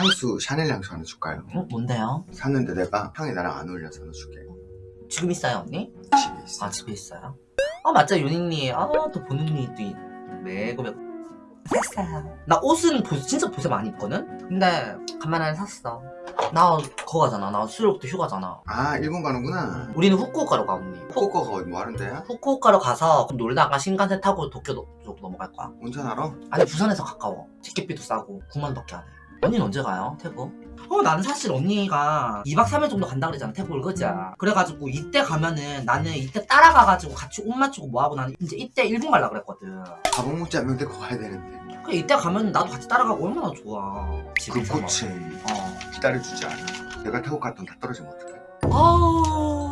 향수 샤넬 향수 하나 줄까요? 어? 뭔데요? 샀는데 내가 향이 나랑 안 어울려서 하나 줄게 지금 있어요 언니? 집에 있어 아 집에 있어요? 아 맞죠 윤희님 아또 보는 눈이 또 이- 매고 매고 샀어요 나 옷은 보- 진짜 보세 많이 입거든? 근데 간만에 샀어 나 그거 가잖아 나 수요일부터 휴가잖아 아 일본 가는구나 우리는 후쿠오카로 가 언니 후쿠오카가 어디 뭐 하는데? 후쿠오카로 가서 놀다가 신간세 타고 도쿄 쪽으로 넘어갈 거야 운전하러? 아니 부산에서 가까워 티켓비도 싸고 9만 밖에 안해 언니는 언제 가요? 태국? 어 나는 사실 언니가 2박 3일 정도 간다 그랬잖아 태국을. 그지? 그래가지고 이때 가면은 나는 이때 따라가가지고 같이 옷 맞추고 뭐하고 나는 이제 이때 일본 갈라 그랬거든. 가방 먹지 않으면 데리고 가야 되는데. 그래 이때 가면 나도 같이 따라가고 얼마나 좋아. 그 집에서 꽃은 어. 기다려주지 않아. 내가 태국 갔던 다 떨어지면 어떡해? 아우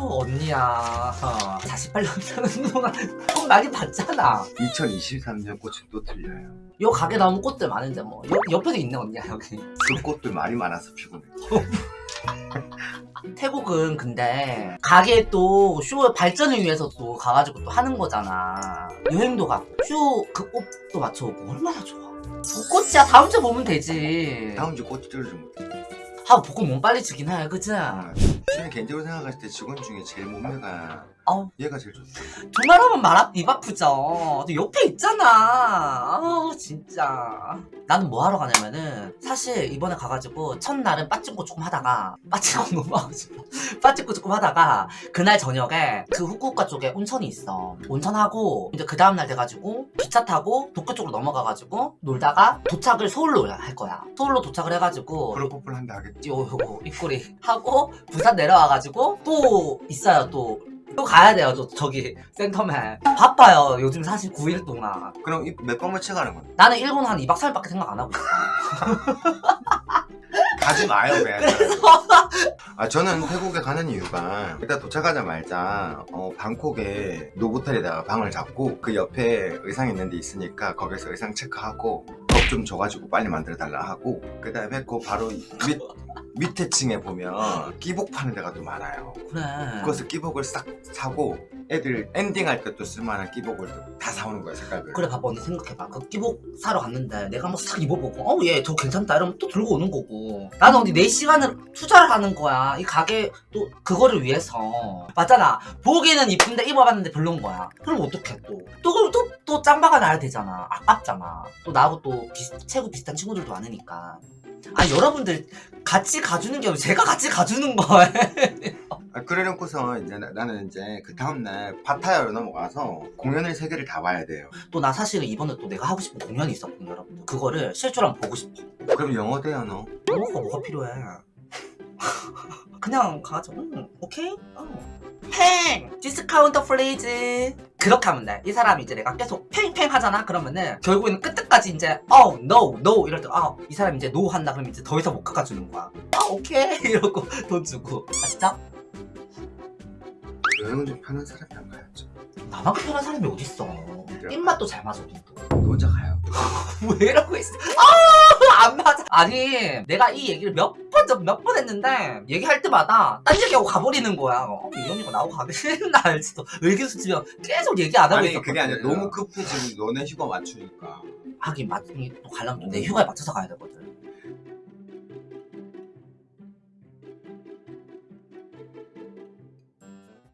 언니야. 어, 48년 사는 동안 돈 많이 받잖아. 2023년 꽃은 또 틀려요. 요 가게 나오는 꽃들 많은데 뭐. 옆, 옆에도 있네 언니야 여기. 그 꽃들 말이 많아서 피곤해. 태국은 근데 가게 또 쇼 발전을 위해서 또 가가지고 또 하는 거잖아. 여행도 가고. 쇼그 옷도 맞춰오고 얼마나 좋아. 뭐 꽃이야. 다음 주에 보면 되지. 다음 주꽃 찌르지 못해? 아 복권 몸 빨리 주긴 해. 그치? 저는 개인적으로 생각했을 때 직원 중에 제일 몸매가 어우. 얘가 제일 좋다 두말 하면 말입 아프죠? 또 옆에 있잖아. 아 진짜. 나는 뭐 하러 가냐면은 사실 이번에 가가지고 첫날은 빠찡코 조금 하다가 빠찡코 너무 하고 싶어. 빠찡코 조금 하다가 그날 저녁에 그 후쿠오카 쪽에 온천이 있어. 온천하고 이제 그 다음날 돼가지고 기차 타고 도쿄 쪽으로 넘어가가지고 놀다가 도착을 서울로 할 거야. 서울로 도착을 해가지고 프로포폴 한다 하겠지. 요, 요거 입꼬리 하고 부산 내려 와가지고 또 있어요 또. 또 가야 돼요 또 저기 센터맨. 바빠요 요즘 사실 9일 동안. 그럼 이 몇 번을 채가는 건데 나는 일본 한 2박 3일밖에 생각 안 하고. 있어 가지 마요 그냥. 아 저는 태국에 가는 이유가 일단 도착하자마자 어, 방콕에 노보텔에다가 방을 잡고 그 옆에 의상 있는 데 있으니까 거기서 의상 체크하고 컵 좀 줘가지고 빨리 만들어 달라 하고 그 다음에 그 바로 밑, 밑에 층에 보면 끼복 파는 데가 또 많아요. 그래. 그것을 끼복을 싹 사고 애들 엔딩할 때 또 쓸만한 끼복을 또 다 사오는 거야 색깔을 그래 봐봐. 언니 생각해봐. 그 끼복 사러 갔는데 내가 한번 싹 입어보고 어우 얘저 괜찮다. 이러면 또 들고 오는 거고. 나는 언니 내 시간을 투자를 하는 거야. 이 가게 또 그거를 위해서. 맞잖아. 보기는 이쁜데 입어봤는데 별론 거야. 그럼 어떡해 또또 그럼 또, 또 짱바가 나야 되잖아. 아깝잖아. 또 나하고 또 비슷, 체구 비슷한 친구들도 많으니까. 아 여러분들 같이 가주는 게 아니고 제가 같이 가주는 거예요. 아, 그래놓고서 이제 나, 나는 이제 그 다음날 파타야로 넘어가서 공연을 세 개를 다 봐야 돼요. 또 나 사실은 이번에 또 내가 하고 싶은 공연이 있었거든요 여러분들. 그거를 한번 보고 싶어. 그럼 영어 돼요 너? 영어가 뭐가 필요해 그냥 가죠. 응, 오케이? 어. แพง! Discount please 그렇게 하면 돼 이 사람이 이제 내가 계속 แพง แพง 하잖아? 그러면은 결국에는 끝까지 이제 어 no no 이럴 때 아 이 사람이 이제 no 한다. 그러면 이제 더 이상 못 깎아주는 거야. 아 오케이. 이러고 돈 주고. 아 진짜? 여행은 좀 편한 사람이 안 가야죠. 나만큼 편한 사람이 어딨어? 입맛도 잘 맞아 너 혼자 가요. 왜 이러고 있어? 아, 안 맞아. 아니, 내가 이 얘기를 몇 번, 몇 번 했는데, 얘기할 때마다 딴 얘기하고 가버리는 거야. 어, 이 언니가 나하고 가기 싫나 알지도. 의기소침면 계속 얘기 안 하고 있었거든. 그게 아니라 너무 급해지면 너네 휴가 맞추니까 하긴, 맞, 또 가려면 내 휴가에 맞춰서 가야 되거든.